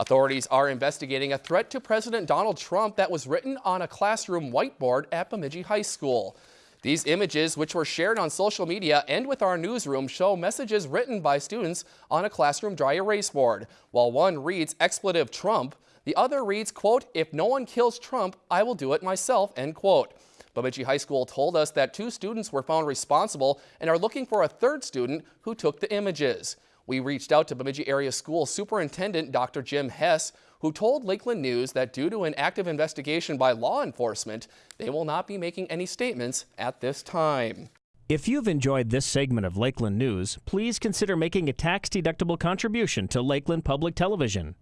Authorities are investigating a threat to President Donald Trump that was written on a classroom whiteboard at Bemidji High School. These images, which were shared on social media and with our newsroom, show messages written by students on a classroom dry erase board. While one reads expletive Trump, the other reads, quote, if no one kills Trump, I will do it myself, end quote. Bemidji High School told us that two students were found responsible and are looking for a third student who took the images. We reached out to Bemidji Area School Superintendent Dr. Jim Hess, who told Lakeland News that due to an active investigation by law enforcement, they will not be making any statements at this time. If you've enjoyed this segment of Lakeland News, please consider making a tax-deductible contribution to Lakeland Public Television.